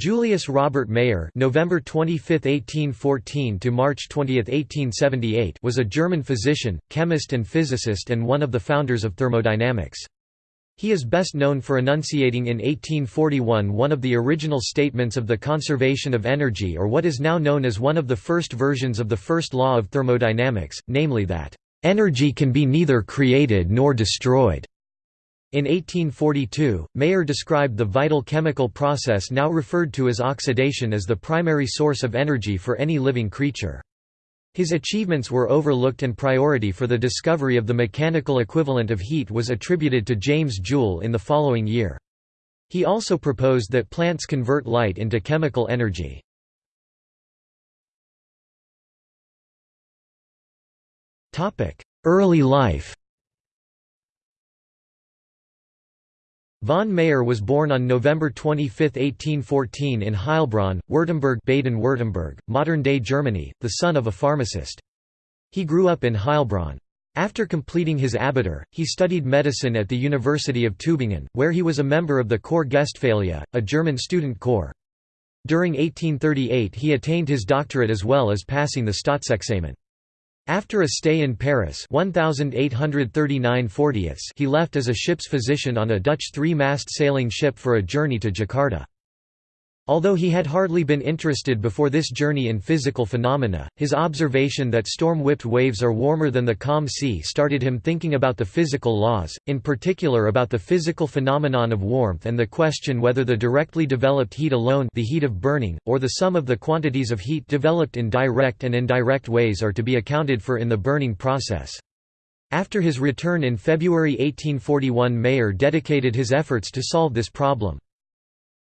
Julius Robert Mayer November 25, 1814 to March 20, 1878 was a German physician, chemist and physicist and one of the founders of thermodynamics. He is best known for enunciating in 1841 one of the original statements of the conservation of energy or what is now known as one of the first versions of the first law of thermodynamics, namely that, "...energy can be neither created nor destroyed." In 1842, Mayer described the vital chemical process now referred to as oxidation as the primary source of energy for any living creature. His achievements were overlooked and priority for the discovery of the mechanical equivalent of heat was attributed to James Joule in the following year. He also proposed that plants convert light into chemical energy. Early life Von Mayer was born on November 25, 1814 in Heilbronn, Württemberg Baden-Württemberg, modern-day Germany, the son of a pharmacist. He grew up in Heilbronn. After completing his Abitur, he studied medicine at the University of Tübingen, where he was a member of the Corps Guestphalia, a German student corps. During 1838 he attained his doctorate as well as passing the Staatsexamen. After a stay in Paris 1839 he left as a ship's physician on a Dutch three-mast sailing ship for a journey to Jakarta. Although he had hardly been interested before this journey in physical phenomena, his observation that storm-whipped waves are warmer than the calm sea started him thinking about the physical laws, in particular about the physical phenomenon of warmth and the question whether the directly developed heat alone the heat of burning, or the sum of the quantities of heat developed in direct and indirect ways are to be accounted for in the burning process. After his return in February 1841 Mayer dedicated his efforts to solve this problem.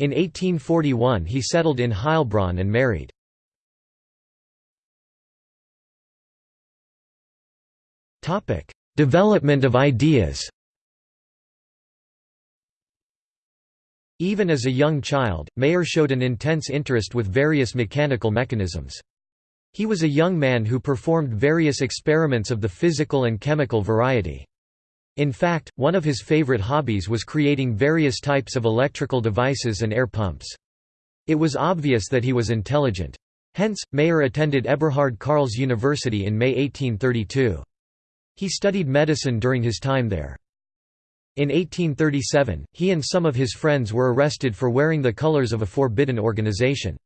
In 1841 he settled in Heilbronn and married. Development of ideas Even as a young child, Mayer showed an intense interest with various mechanical mechanisms. He was a young man who performed various experiments of the physical and chemical variety. In fact, one of his favorite hobbies was creating various types of electrical devices and air pumps. It was obvious that he was intelligent. Hence, Mayer attended Eberhard Karls University in May 1832. He studied medicine during his time there. In 1837, he and some of his friends were arrested for wearing the colors of a forbidden organization.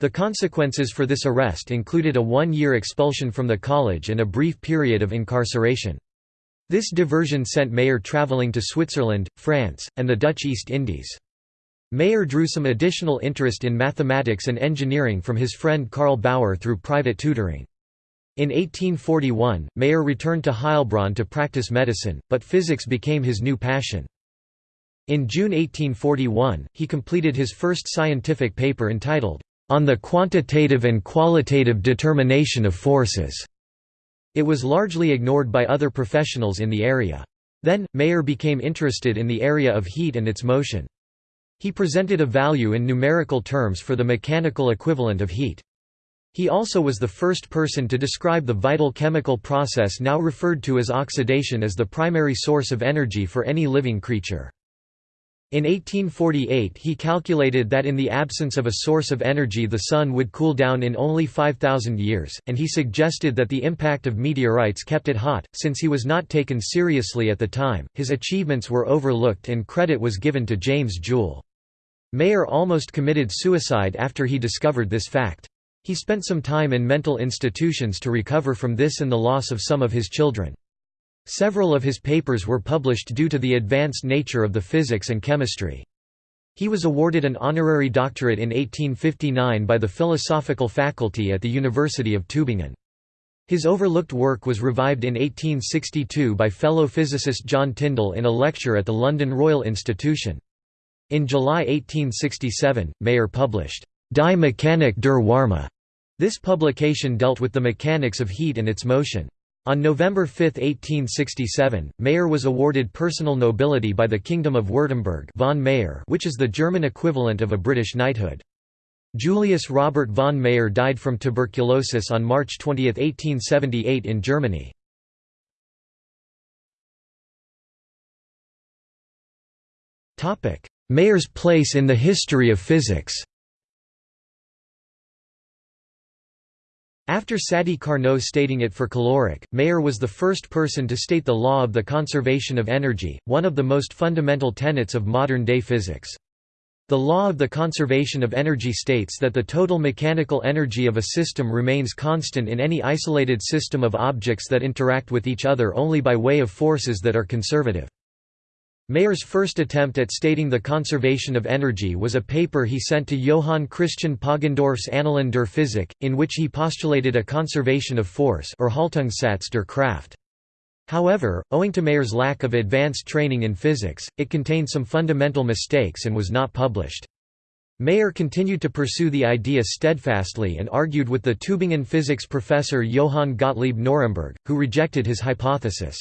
The consequences for this arrest included a one-year expulsion from the college and a brief period of incarceration. This diversion sent Mayer travelling to Switzerland, France, and the Dutch East Indies. Mayer drew some additional interest in mathematics and engineering from his friend Karl Bauer through private tutoring. In 1841, Mayer returned to Heilbronn to practice medicine, but physics became his new passion. In June 1841, he completed his first scientific paper entitled, On the Quantitative and Qualitative Determination of Forces. It was largely ignored by other professionals in the area. Then, Mayer became interested in the area of heat and its motion. He presented a value in numerical terms for the mechanical equivalent of heat. He also was the first person to describe the vital chemical process now referred to as oxidation as the primary source of energy for any living creature. In 1848 he calculated that in the absence of a source of energy the Sun would cool down in only 5,000 years, and he suggested that the impact of meteorites kept it hot. Since he was not taken seriously at the time, his achievements were overlooked and credit was given to James Joule. Mayer almost committed suicide after he discovered this fact. He spent some time in mental institutions to recover from this and the loss of some of his children. Several of his papers were published due to the advanced nature of the physics and chemistry. He was awarded an honorary doctorate in 1859 by the philosophical faculty at the University of Tübingen. His overlooked work was revived in 1862 by fellow physicist John Tyndall in a lecture at the London Royal Institution. In July 1867, Mayer published, Die Mechanik der Wärme. This publication dealt with the mechanics of heat and its motion. On November 5, 1867, Mayer was awarded personal nobility by the Kingdom of Württemberg von Mayer which is the German equivalent of a British knighthood. Julius Robert von Mayer died from tuberculosis on March 20, 1878 in Germany. Mayer's place in the history of physics After Sadi Carnot stating it for caloric, Mayer was the first person to state the law of the conservation of energy, one of the most fundamental tenets of modern-day physics. The law of the conservation of energy states that the total mechanical energy of a system remains constant in any isolated system of objects that interact with each other only by way of forces that are conservative. Mayer's first attempt at stating the conservation of energy was a paper he sent to Johann Christian Poggendorff's Annalen der Physik, in which he postulated a conservation of force or Haltungssatz der Kraft. However, owing to Mayer's lack of advanced training in physics, it contained some fundamental mistakes and was not published. Mayer continued to pursue the idea steadfastly and argued with the Tübingen physics professor Johann Gottlieb Nörremberg, who rejected his hypothesis.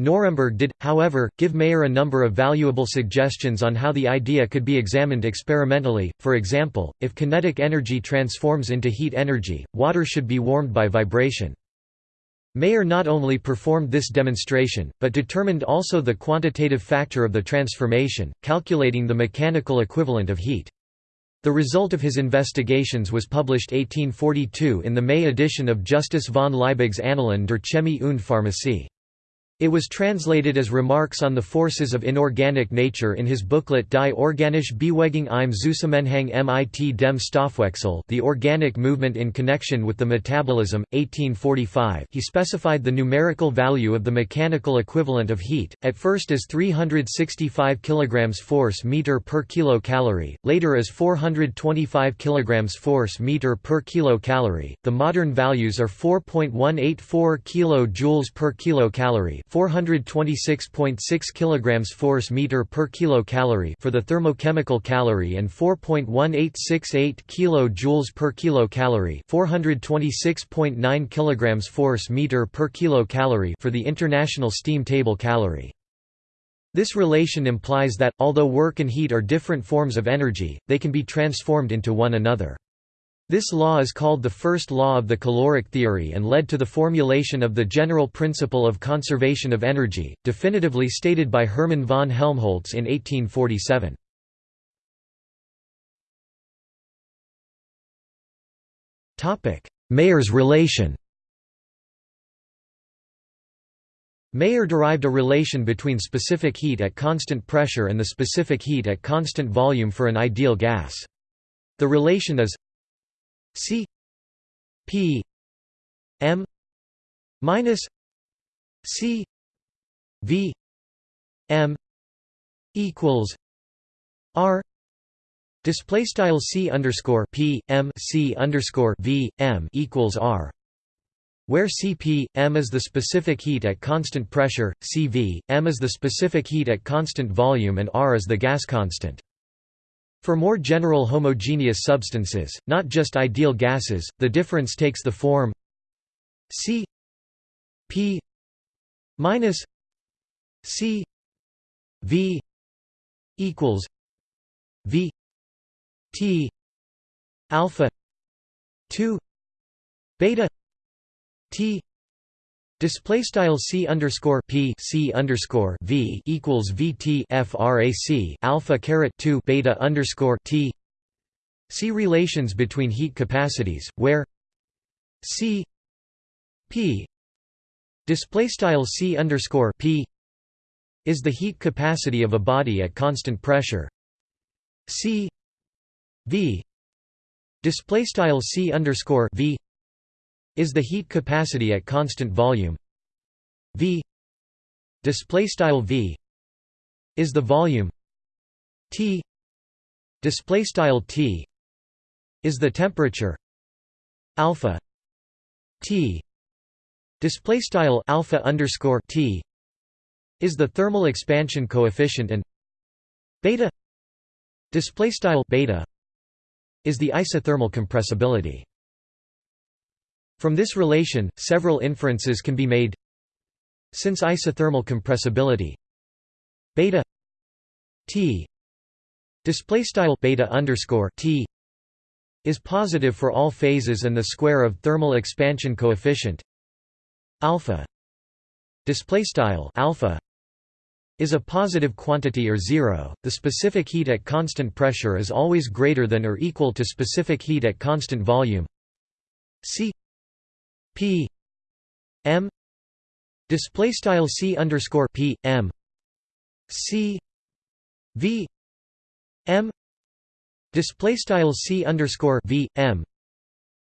Nörremberg did, however, give Mayer a number of valuable suggestions on how the idea could be examined experimentally, for example, if kinetic energy transforms into heat energy, water should be warmed by vibration. Mayer not only performed this demonstration, but determined also the quantitative factor of the transformation, calculating the mechanical equivalent of heat. The result of his investigations was published 1842 in the May edition of Justus von Liebig's Annalen der Chemie und Pharmacie. It was translated as Remarks on the Forces of Inorganic Nature in his booklet Die organische Bewegung im Zusammenhang mit dem Stoffwechsel The Organic Movement in Connection with the Metabolism, 1845 he specified the numerical value of the mechanical equivalent of heat, at first as 365 kg force meter per kilocalorie, later as 425 kg force meter per kilocalorie. The modern values are 4.184 kJ per kilocalorie 426.6 kg force meter per kilocalorie for the thermochemical calorie and 4.1868 kJ per kilocalorie 426.9 kg force meter per kilocalorie for the international steam table calorie. This relation implies that, although work and heat are different forms of energy, they can be transformed into one another. This law is called the first law of the caloric theory and led to the formulation of the general principle of conservation of energy, definitively stated by Hermann von Helmholtz in 1847. Mayer's relation Mayer derived a relation between specific heat at constant pressure and the specific heat at constant volume for an ideal gas. The relation is C P M minus C V M equals R Display style C underscore P M C underscore V M equals R where Cp, m is the specific heat at constant pressure, Cv, m is the specific heat at constant volume and R is the gas constant. For more general homogeneous substances, not just ideal gases, the difference takes the form C P minus C V equals V T alpha 2 beta T Display style c underscore p c underscore v equals vt frac alpha caret two beta underscore t. See relations between heat capacities, where c p display style c underscore p is the heat capacity of a body at constant pressure. c v display style c underscore v is the heat capacity at constant volume. V display style v is the volume. T display style t is the temperature. Alpha t display style alpha underscore t is the thermal expansion coefficient and beta display style beta is the isothermal compressibility from this relation, several inferences can be made. Since isothermal compressibility beta t display style beta underscore t is positive for all phases and the square of thermal expansion coefficient. Alpha display style alpha is a positive quantity or zero. The specific heat at constant pressure is always greater than or equal to specific heat at constant volume. C p m display style c underscore p m c v m display style c underscore v m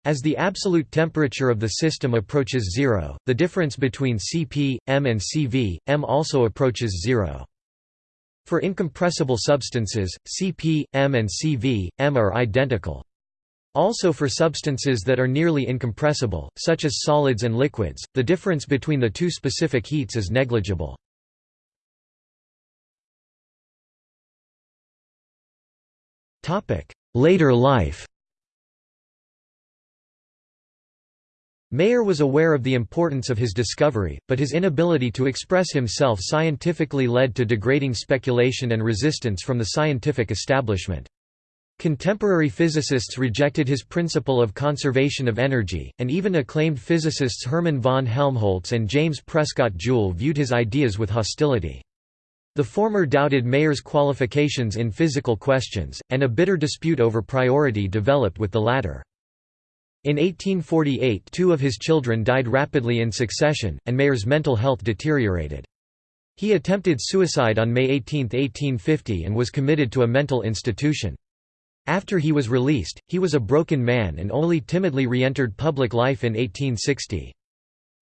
as the absolute temperature of the system approaches zero, the difference between Cp, m and Cv, m also approaches zero. For incompressible substances, Cp, m and Cv, m are identical. Also for substances that are nearly incompressible, such as solids and liquids, the difference between the two specific heats is negligible. Later life Mayer was aware of the importance of his discovery, but his inability to express himself scientifically led to degrading speculation and resistance from the scientific establishment. Contemporary physicists rejected his principle of conservation of energy, and even acclaimed physicists Hermann von Helmholtz and James Prescott Joule viewed his ideas with hostility. The former doubted Mayer's qualifications in physical questions, and a bitter dispute over priority developed with the latter. In 1848 two of his children died rapidly in succession, and Mayer's mental health deteriorated. He attempted suicide on May 18, 1850 and was committed to a mental institution. After he was released, he was a broken man and only timidly re-entered public life in 1860.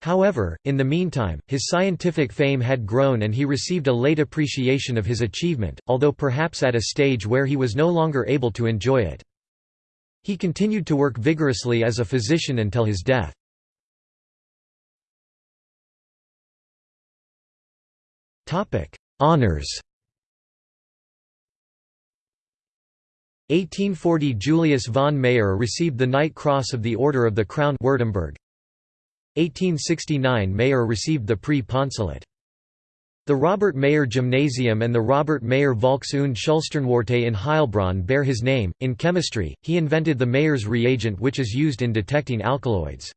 However, in the meantime, his scientific fame had grown and he received a late appreciation of his achievement, although perhaps at a stage where he was no longer able to enjoy it. He continued to work vigorously as a physician until his death. Honours 1840 Julius von Mayer received the Knight Cross of the Order of the Crown Württemberg. 1869 Mayer received the Prix Poncelet. The Robert Mayer Gymnasium and the Robert Mayer Volks- und Schulsternwarte in Heilbronn bear his name. In chemistry, he invented the Mayer's reagent which is used in detecting alkaloids.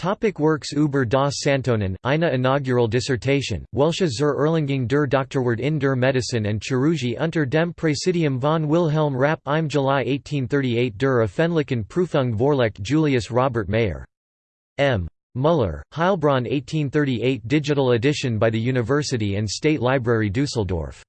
Topic works über das Santonin, eine inaugural dissertation, welche zur Erlangung der Doktorwürde in der Medizin und Chirurgie unter dem Präsidium von Wilhelm Rapp im July 1838 der öffentlichen Prüfung vorlegt Julius Robert Mayer. M. Müller, Heilbronn 1838 digital edition by the University and State Library Dusseldorf